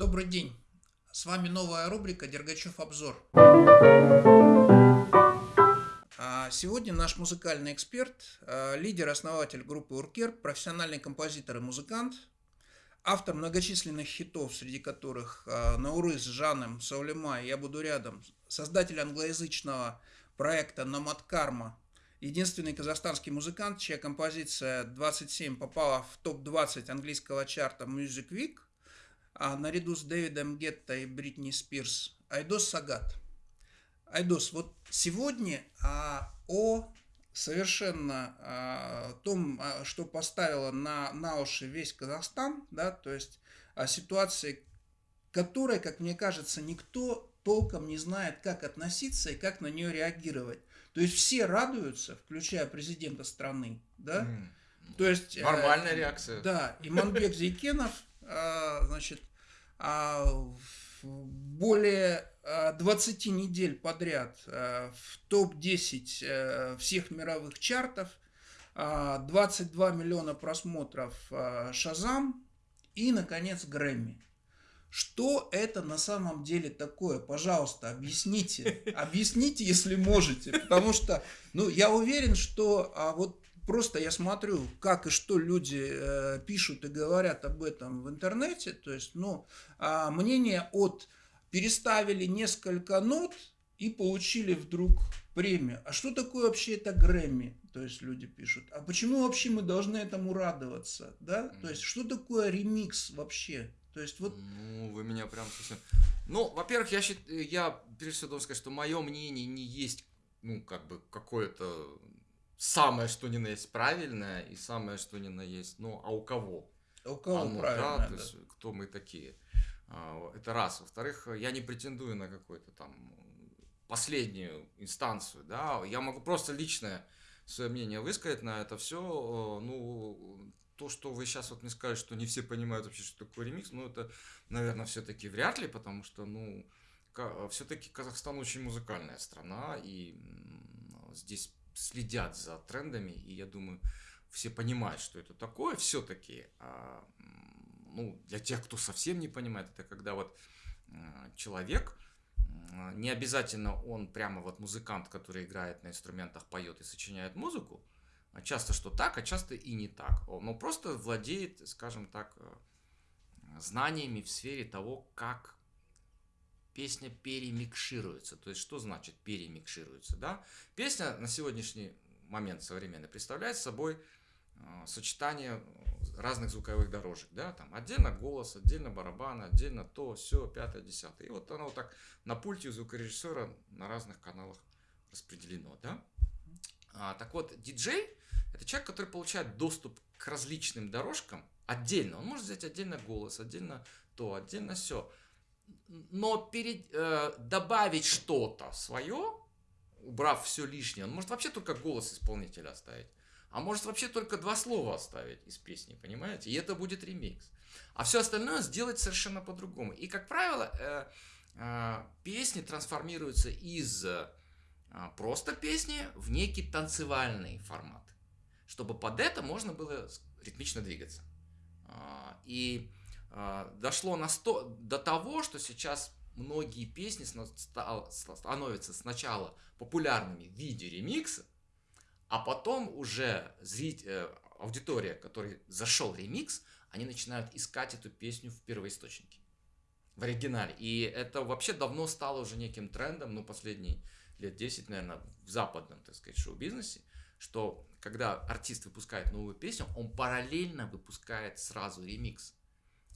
Добрый день. С вами новая рубрика «Дергачев обзор». А, сегодня наш музыкальный эксперт, а, лидер-основатель группы Уркер, профессиональный композитор и музыкант, автор многочисленных хитов, среди которых а, «Наурыз», «Жаным», «Саулема», «Я буду рядом», создатель англоязычного проекта «Номад Карма», единственный казахстанский музыкант, чья композиция 27 попала в топ-20 английского чарта Music Week, а наряду с Дэвидом Гетто и Бритни Спирс, Айдос Сагат. Айдос, вот сегодня а, о совершенно а, том, а, что поставило на, на уши весь Казахстан, да, то есть о ситуации, которой, как мне кажется, никто толком не знает, как относиться и как на нее реагировать. То есть все радуются, включая президента страны, да? Mm. То есть э, нормальная э, реакция. Да, Иманбек Зейкенов, э, значит, более 20 э, недель подряд э, в топ-10 э, всех мировых чартов, 22 миллиона просмотров Шазам и, наконец, Грэмми. Что это на самом деле такое? Пожалуйста, объясните. Объясните, если можете. Потому что, ну, я уверен, что а, вот просто я смотрю, как и что люди э, пишут и говорят об этом в интернете. То есть, ну, а, мнение от переставили несколько нот и получили вдруг премию. А что такое вообще это Грэмми? То есть люди пишут. А почему вообще мы должны этому радоваться? Да? То есть что такое ремикс вообще? То есть вот... Ну, вы меня прям совсем... Ну, во-первых, я, счит... я прежде всего должен сказать, что мое мнение не есть, ну, как бы, какое-то самое, что ни на есть правильное, и самое, что ни на есть, ну, а у кого? А у кого Оно, правильно, да? То есть, кто мы такие? А, это раз. Во-вторых, я не претендую на какую-то там последнюю инстанцию, да, я могу просто личное свое мнение высказать на это все, ну, то, что вы сейчас вот мне сказали, что не все понимают вообще, что такое ремикс, ну, это, наверное, все-таки вряд ли, потому что, ну, все-таки Казахстан очень музыкальная страна, и здесь следят за трендами, и я думаю, все понимают, что это такое все-таки. А, ну, для тех, кто совсем не понимает, это когда вот человек, не обязательно он прямо вот музыкант, который играет на инструментах, поет и сочиняет музыку, а часто что так, а часто и не так. Но просто владеет, скажем так, э, знаниями в сфере того, как песня перемикшируется. То есть, что значит перемикшируется? Да? Песня на сегодняшний момент современный представляет собой э, сочетание разных звуковых дорожек, да, там отдельно голос, отдельно барабан, отдельно то, все, пятое, десятое. И вот оно вот так на пульте у звукорежиссера на разных каналах распределено, да. А, так вот, диджей это человек, который получает доступ к различным дорожкам отдельно. Он может взять отдельно голос, отдельно то, отдельно все. Но перед, э, добавить что-то свое, убрав все лишнее, он может вообще только голос исполнителя оставить. А может вообще только два слова оставить из песни, понимаете? И это будет ремикс. А все остальное сделать совершенно по-другому. И, как правило, э, э, песни трансформируются из э, просто песни в некий танцевальный формат чтобы под это можно было ритмично двигаться. А, и дошло на сто, до того, что сейчас многие песни становятся сначала популярными в виде ремикса, а потом уже зритель, э, аудитория, который зашел ремикс, они начинают искать эту песню в первоисточнике, в оригинале. И это вообще давно стало уже неким трендом, ну, последние лет 10, наверное, в западном, так сказать, шоу-бизнесе, что когда артист выпускает новую песню, он параллельно выпускает сразу ремикс,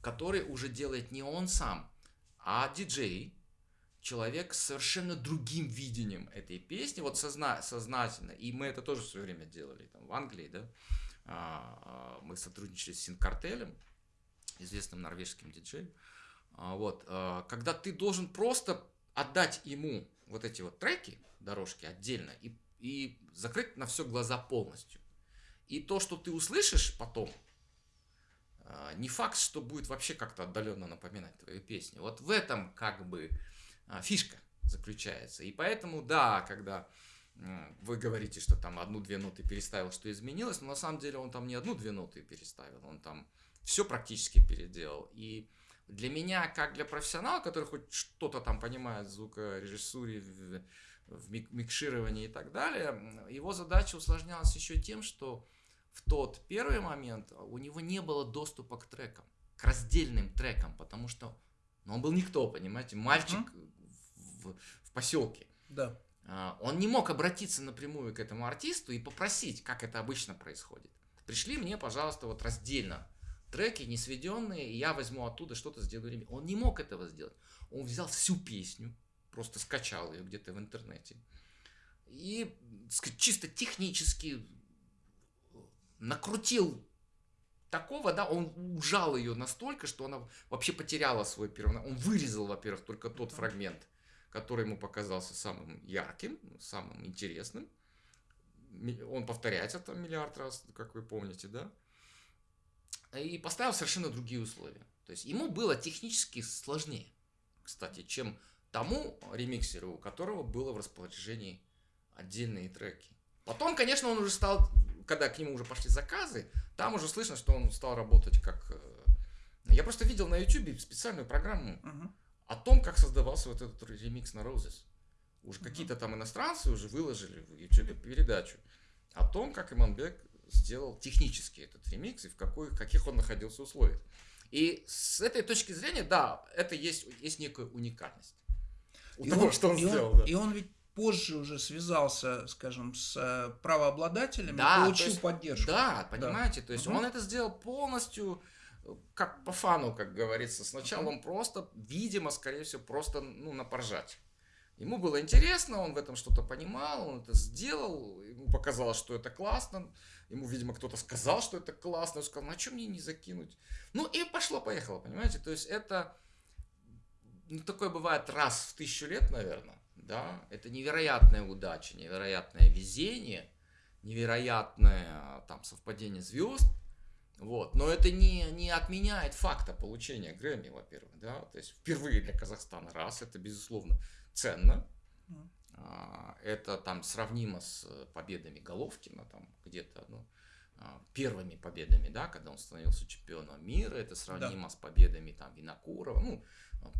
который уже делает не он сам, а диджей, человек с совершенно другим видением этой песни, вот созна сознательно. И мы это тоже в свое время делали там, в Англии, да. А, а, мы сотрудничали с Синкартелем, известным норвежским диджеем. А, вот, когда ты должен просто отдать ему вот эти вот треки, дорожки отдельно, и и закрыть на все глаза полностью. И то, что ты услышишь потом, не факт, что будет вообще как-то отдаленно напоминать твою песню. Вот в этом как бы а, фишка заключается. И поэтому, да, когда вы говорите, что там одну-две ноты переставил, что изменилось, но на самом деле он там не одну-две ноты переставил, он там все практически переделал. И для меня, как для профессионала, который хоть что-то там понимает в звукорежиссуре, в, в микшировании и так далее, его задача усложнялась еще тем, что в тот первый момент у него не было доступа к трекам, к раздельным трекам, потому что ну, он был никто, понимаете, мальчик uh-huh. в, в поселке. Да. А, он не мог обратиться напрямую к этому артисту и попросить, как это обычно происходит. Пришли мне, пожалуйста, вот раздельно треки не сведенные, и я возьму оттуда что-то сделаю. Он не мог этого сделать. Он взял всю песню, просто скачал ее где-то в интернете. И чисто технически накрутил такого, да, он ужал ее настолько, что она вообще потеряла свой первый... Он вырезал, во-первых, только тот фрагмент, который ему показался самым ярким, самым интересным. Он повторяется там миллиард раз, как вы помните, да? И поставил совершенно другие условия. То есть ему было технически сложнее, кстати, чем тому ремиксеру, у которого было в распоряжении отдельные треки. Потом, конечно, он уже стал, когда к нему уже пошли заказы, там уже слышно, что он стал работать как... Э, я просто видел на YouTube специальную программу uh-huh. о том, как создавался вот этот ремикс на Roses. Уже uh-huh. какие-то там иностранцы уже выложили в YouTube передачу о том, как Иманбек сделал технически этот ремикс и в какой, каких он находился условиях. И с этой точки зрения, да, это есть, есть некая уникальность. У и того, он, что он сделал. Он, да. И он ведь позже уже связался, скажем, с э, правообладателями, да, получил есть, поддержку. Да, понимаете, да. то есть угу. он это сделал полностью э, как по фану, как говорится. Сначала угу. он просто, видимо, скорее всего, просто ну, на поржать. Ему было интересно, он в этом что-то понимал, он это сделал, ему показалось, что это классно. Ему, видимо, кто-то сказал, что это классно. Он сказал, ну а что мне не закинуть? Ну и пошло-поехало, понимаете? То есть это, ну такое бывает раз в тысячу лет, наверное да, это невероятная удача, невероятное везение, невероятное там совпадение звезд, вот, но это не, не отменяет факта получения Грэмми, во-первых, да, то есть впервые для Казахстана, раз, это безусловно ценно, а, это там сравнимо с победами Головкина, там где-то, ну, а, первыми победами, да, когда он становился чемпионом мира, это сравнимо да. с победами там Винокурова, ну,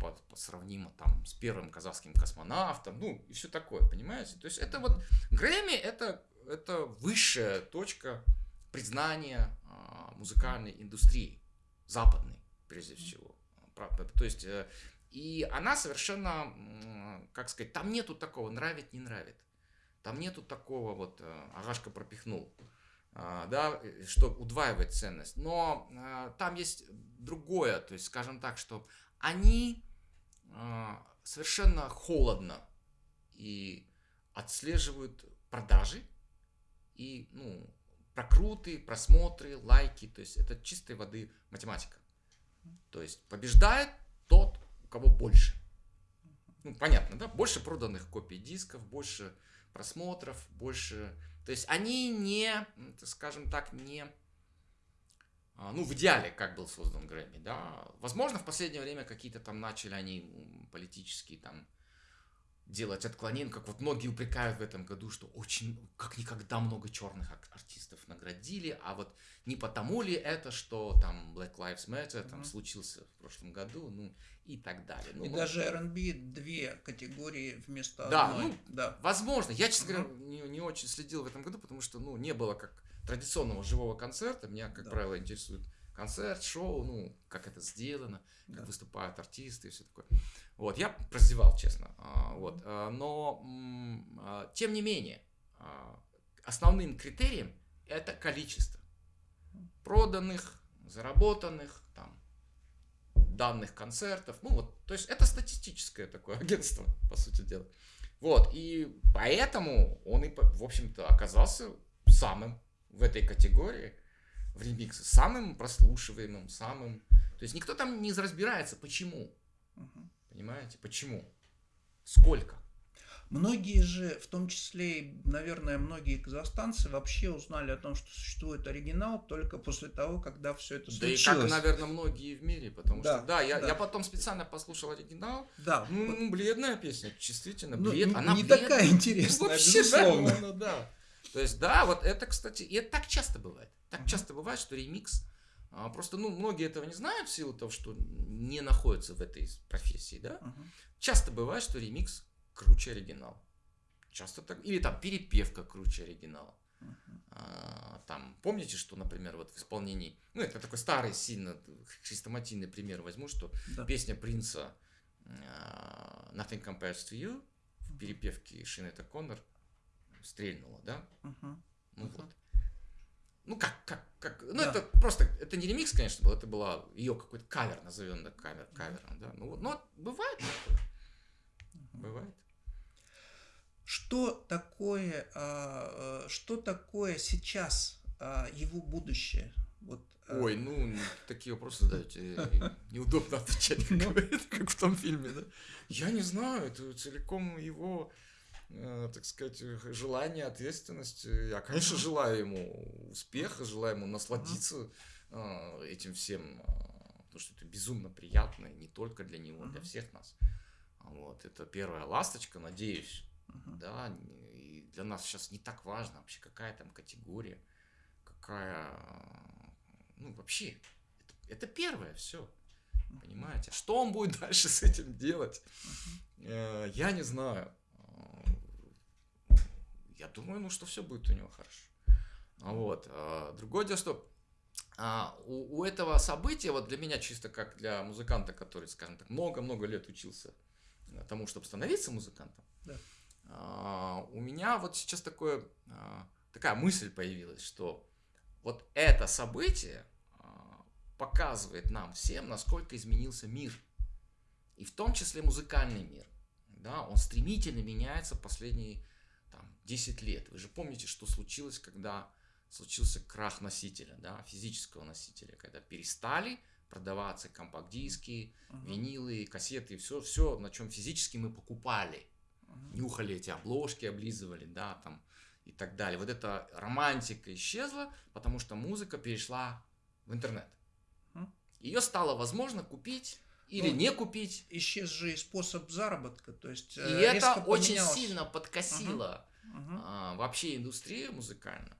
по, по сравнимо там с первым казахским космонавтом, ну и все такое, понимаете? То есть это вот Грэмми это, это высшая точка признания а, музыкальной индустрии, западной прежде всего. То есть э, и она совершенно, как сказать, там нету такого нравит, не нравит. Там нету такого вот э, Агашка пропихнул, а, да, что удваивает ценность. Но а, там есть другое, то есть, скажем так, что они э, совершенно холодно и отслеживают продажи и ну, прокруты, просмотры, лайки. То есть это чистой воды математика. То есть побеждает тот, у кого больше. Ну, понятно, да? Больше проданных копий дисков, больше просмотров, больше... То есть они не, скажем так, не а, ну, в идеале, как был создан Грэмми, да. Возможно, в последнее время какие-то там начали они политические там делать отклонения, как вот многие упрекают в этом году, что очень, как никогда много черных артистов наградили, а вот не потому ли это, что там Black Lives Matter там mm-hmm. случился в прошлом году, ну и так далее. Ну, и ну, даже R&B две категории вместо да, одной. Ну, да, возможно. Я, честно говоря, не, не очень следил в этом году, потому что, ну, не было как традиционного живого концерта. Меня, как да. правило, интересует концерт, шоу, ну, как это сделано, как да. выступают артисты и все такое. Вот, я прозевал, честно. А, вот, а, но, а, тем не менее, основным критерием это количество проданных, заработанных, там, данных концертов. Ну, вот, то есть это статистическое такое агентство, по сути дела. Вот, и поэтому он и, в общем-то, оказался самым в этой категории, в ремиксе, самым прослушиваемым, самым... То есть никто там не разбирается, почему. Угу. Понимаете, почему? Сколько? Многие же, в том числе, наверное, многие казахстанцы вообще узнали о том, что существует оригинал только после того, когда все это случилось. Да и как, наверное, многие в мире, потому да, что, да, я, да. я потом специально послушал оригинал. Да. Ну, бледная песня, действительно, ну, блед. Ну, Она не бледная. такая интересная, Вообще, безусловно. Да, да. То есть, да, вот это, кстати, и это так часто бывает. Так часто бывает, что ремикс А, просто, ну, многие этого не знают в силу того, что не находятся в этой профессии, да. Мгм. Часто бывает, что ремикс круче оригинала. Часто так. Или там перепевка круче оригинала. Мгм. А, Там, помните, что, например, вот в исполнении, ну, это такой старый, сильно хрестоматийный пример возьму, что Да. песня Принца а, Nothing Compares to You в перепевке Шинета Коннор стрельнула, да? Мгм. Ну Мгм. вот. Ну как, как, как, ну Да. это просто, это не ремикс, конечно, был, это была ее какой-то кавер, назовем так кавер, кавером, да. Ну, но бывает такое. Бывает. Что такое, а, э, что такое сейчас а, его будущее? Вот, а, Ой, ну, такие вопросы задаете, э, неудобно отвечать, как, Ну. как в том фильме, да? Я не знаю, это целиком его, так сказать, э, желание, ответственность. Я, конечно, желаю ему успеха, желаю ему насладиться э, этим всем, э, потому что это безумно приятно, не только для него, для Мгм. всех нас. Вот, это первая ласточка, надеюсь, да, и для нас сейчас не так важно вообще, какая там категория, какая, ну, вообще, это, это первое все, понимаете? Что он будет дальше с этим делать, Э, я не знаю. Я думаю, ну, что все будет у него хорошо. А Вот. а, Другое дело, что а, у, у этого события, вот для меня чисто как для музыканта, который, скажем так, много-много лет учился тому, чтобы становиться музыкантом, Да. а, у меня вот сейчас такое, а, такая мысль появилась, что вот это событие а, показывает нам всем, насколько изменился мир. И в том числе музыкальный мир. Да, он стремительно меняется последние там, 10 лет. Вы же помните, что случилось, когда случился крах носителя, да, физического носителя, когда перестали продаваться компакт-диски, Мгм. винилы, кассеты, все, все, на чем физически мы покупали Мгм. нюхали эти обложки, облизывали, да, там и так далее. Вот эта романтика исчезла, потому что музыка перешла в интернет. Мгм. Ее стало возможно купить или Ну, не купить. Исчез же и способ заработка, то есть И э, это очень поменялось. сильно подкосило Мгм. а, вообще индустрию музыкальную.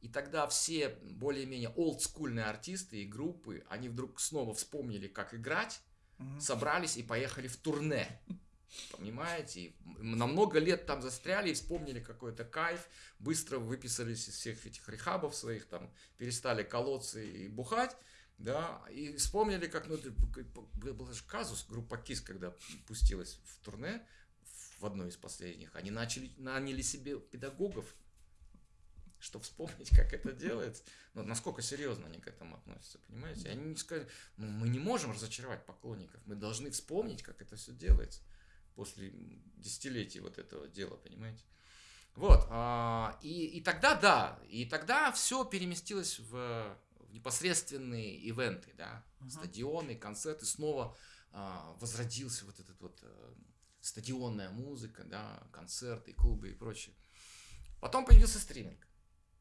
И тогда все более-менее олдскульные артисты и группы, они вдруг снова вспомнили, как играть, Мгм. собрались и поехали в турне. Понимаете? И На много лет там застряли и вспомнили какой-то кайф, быстро выписались из всех этих рехабов своих, там, перестали колоться и бухать, да, и вспомнили, как, ну, был же казус, группа КИС, когда пустилась в турне, в одной из последних, они начали, наняли себе педагогов, чтобы вспомнить, как это делается. Ну, насколько серьезно они к этому относятся, понимаете? Они не сказали, ну, мы не можем разочаровать поклонников, мы должны вспомнить, как это все делается после десятилетий вот этого дела, понимаете? Вот, а, и, и тогда, да, и тогда все переместилось в непосредственные ивенты, да, Мгм. стадионы, концерты, снова а, возродился вот этот вот э, стадионная музыка, да, концерты, клубы и прочее. Потом появился стриминг.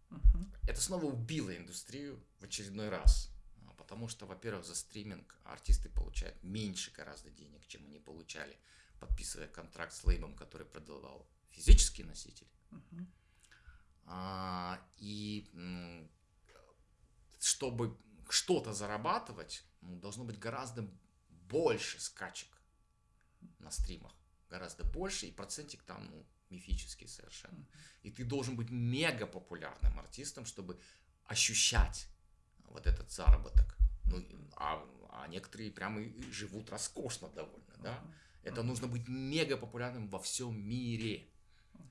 Мгм. Это снова убило индустрию в очередной раз. А, Потому что, во-первых, за стриминг артисты получают меньше гораздо денег, чем они получали, подписывая контракт с лейбом, который продавал физический носитель. Мгм. А, И чтобы что-то зарабатывать, ну, должно быть гораздо больше скачек на стримах. Гораздо больше, и процентик там ну, мифический совершенно. И ты должен быть мега популярным артистом, чтобы ощущать вот этот заработок. Ну, а, а некоторые прямо и живут роскошно довольно, да? Это нужно быть мега популярным во всем мире,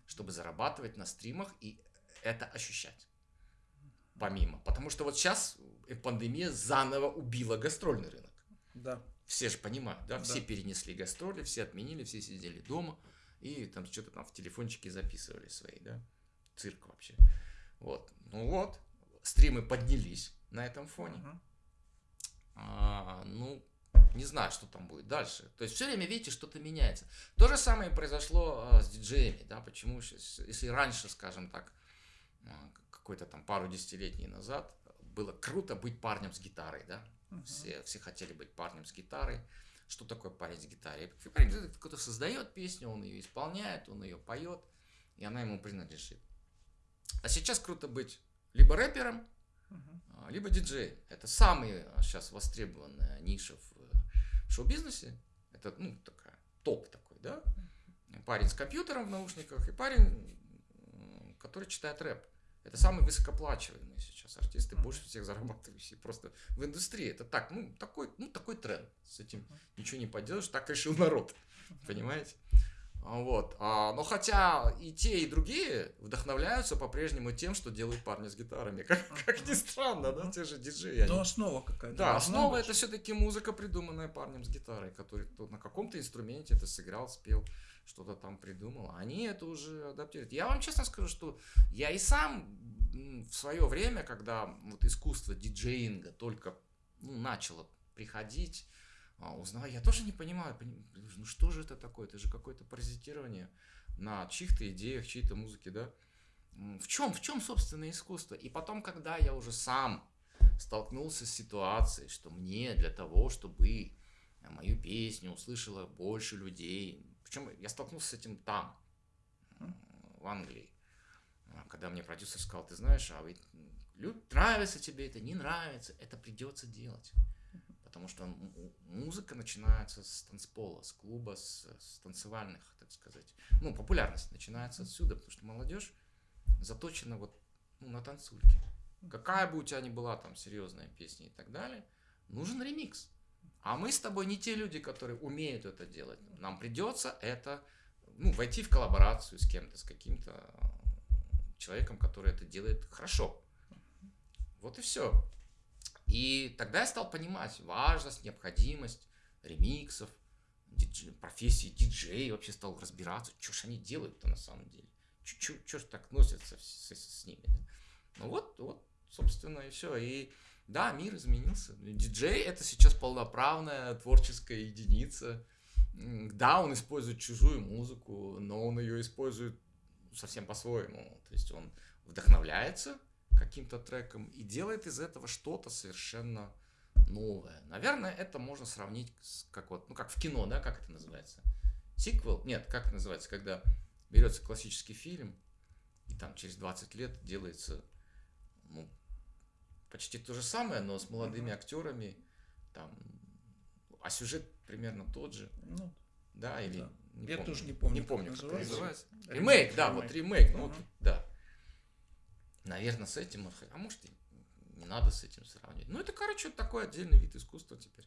чтобы зарабатывать на стримах и это ощущать. Помимо. Потому что вот сейчас пандемия заново убила гастрольный рынок. Да. Все же понимают, да? Да. Все перенесли гастроли, все отменили, все сидели дома и там что-то там в телефончике записывали свои, да? Цирк вообще. Вот. Ну вот, стримы поднялись на этом фоне. Мгм. А, ну, не знаю, что там будет дальше. То есть все время, видите, что-то меняется. То же самое произошло а, с диджеями, да, почему щас- если раньше, скажем так, а, какой-то там пару десятилетий назад было круто быть парнем с гитарой, да, Мгм. все, все хотели быть парнем с гитарой. Что такое парень с гитарой? Парень кто-то создает песню, он ее исполняет, он ее поет, и она ему принадлежит. А сейчас круто быть либо рэпером, а, либо диджей. Это самая сейчас востребованная ниша в шоу-бизнесе. Это, ну, такая, топ такой, да? Парень с компьютером в наушниках и парень, который читает рэп. Это самые высокоплачиваемые сейчас артисты, больше всех зарабатывающие просто в индустрии. Это так, ну, такой, ну, такой тренд. С этим ничего не поделаешь, так решил народ. Понимаете? Вот. А, но хотя и те, и другие вдохновляются по-прежнему тем, что делают парни с гитарами. Как, как ни странно, да, те же диджеи. Но основа какая-то. Да, основа быть. это все-таки музыка, придуманная парнем с гитарой, который на каком-то инструменте это сыграл, спел, что-то там придумал. Они это уже адаптируют. Я вам честно скажу, что я и сам в свое время, когда вот искусство диджеинга только ну, начало приходить, а, узнавая, я тоже не понимаю, ну что же это такое, это же какое-то паразитирование на чьих-то идеях, чьей-то музыке, да? В чем, в чем, собственно, искусство? И потом, когда я уже сам столкнулся с ситуацией, что мне для того, чтобы мою песню услышало больше людей, причем я столкнулся с этим там, в Англии, когда мне продюсер сказал, ты знаешь, а ведь нравится тебе это, не нравится, это придется делать. Потому что музыка начинается с танцпола, с клуба, с, с танцевальных, так сказать. Ну, популярность начинается отсюда, потому что молодежь заточена вот ну, на танцульке. Какая бы у тебя ни была там серьезная песня и так далее, нужен ремикс. А мы с тобой не те люди, которые умеют это делать. Нам придется это, ну, войти в коллаборацию с кем-то, с каким-то человеком, который это делает хорошо. Вот и все. И тогда я стал понимать важность, необходимость ремиксов, диджей, профессии диджей, вообще стал разбираться, что ж они делают-то на самом деле. Что ж так носятся с, с, с ними. Да? Ну вот, вот, собственно, и все. И да, мир изменился. Диджей это сейчас полноправная творческая единица. Да, он использует чужую музыку, но он ее использует совсем по-своему. То есть он вдохновляется каким-то треком и делает из этого что-то совершенно новое. Наверное, это можно сравнить с как вот, ну как в кино, да, как это называется? Сиквел? Нет, как это называется, когда берется классический фильм, и там через 20 лет делается ну, почти то же самое, но с молодыми uh-huh. актерами, там, а сюжет примерно тот же. Ну, да, или да. Не Я помню, тоже не помню. Не помню, как, как называется. Ремейк, ремейк да, ремейк. вот ремейк. Ну, uh-huh. вот, да. Наверное, с этим, а может и не надо с этим сравнивать. Ну, это, короче, такой отдельный вид искусства теперь.